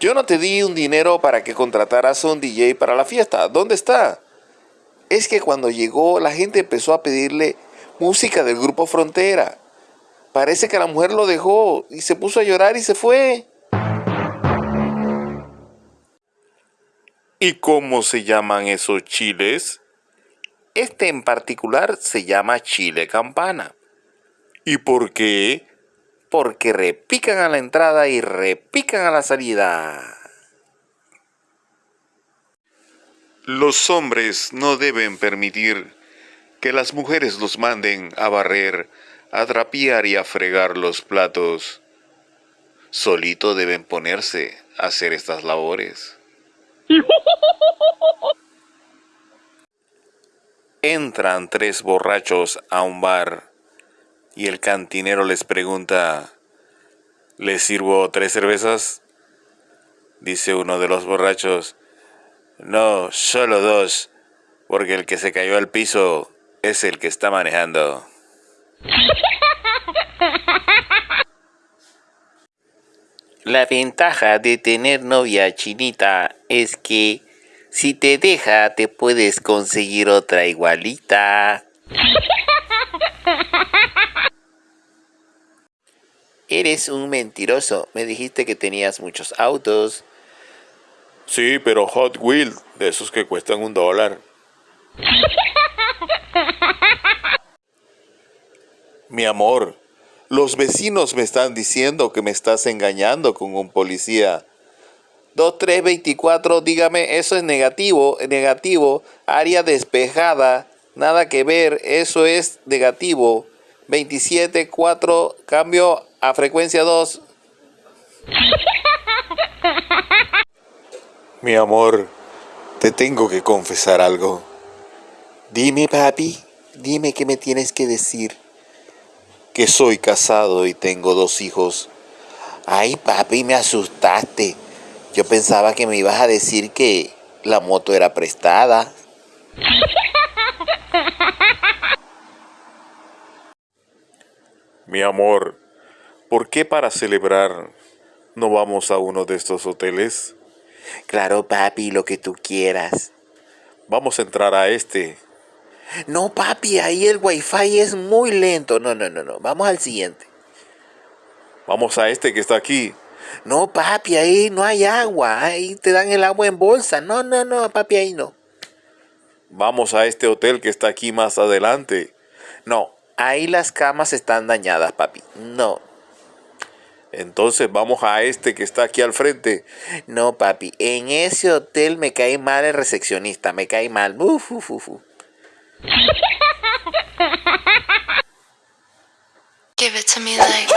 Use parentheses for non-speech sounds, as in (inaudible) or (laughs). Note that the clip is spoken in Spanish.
Yo no te di un dinero para que contrataras a un DJ para la fiesta. ¿Dónde está? Es que cuando llegó la gente empezó a pedirle música del grupo Frontera. Parece que la mujer lo dejó y se puso a llorar y se fue. ¿Y cómo se llaman esos chiles? Este en particular se llama chile campana. ¿Y por qué? Porque repican a la entrada y repican a la salida. Los hombres no deben permitir que las mujeres los manden a barrer, a trapear y a fregar los platos. Solito deben ponerse a hacer estas labores. (laughs) Entran tres borrachos a un bar y el cantinero les pregunta, ¿les sirvo tres cervezas? Dice uno de los borrachos, no, solo dos, porque el que se cayó al piso es el que está manejando. (laughs) La ventaja de tener novia chinita es que si te deja, te puedes conseguir otra igualita. (laughs) Eres un mentiroso. Me dijiste que tenías muchos autos. Sí, pero Hot Wheels, de esos que cuestan un dólar. Mi amor, los vecinos me están diciendo que me estás engañando con un policía. 2324, dígame, eso es negativo, negativo, área despejada, nada que ver, eso es negativo. 274, cambio a frecuencia 2. (laughs) Mi amor, te tengo que confesar algo. Dime, papi, dime qué me tienes que decir. Que soy casado y tengo dos hijos. Ay, papi, me asustaste. Yo pensaba que me ibas a decir que la moto era prestada. (laughs) Mi amor, ¿por qué para celebrar no vamos a uno de estos hoteles? Claro, papi, lo que tú quieras. Vamos a entrar a este. No, papi, ahí el wifi es muy lento. No, no, no, no. Vamos al siguiente. Vamos a este que está aquí. No, papi, ahí no hay agua. Ahí te dan el agua en bolsa. No, no, no, papi, ahí no. Vamos a este hotel que está aquí más adelante. No, ahí las camas están dañadas, papi. No. Entonces vamos a este que está aquí al frente. No, papi, en ese hotel me cae mal el recepcionista. Me cae mal. Uf, uf, uf. Give it to me like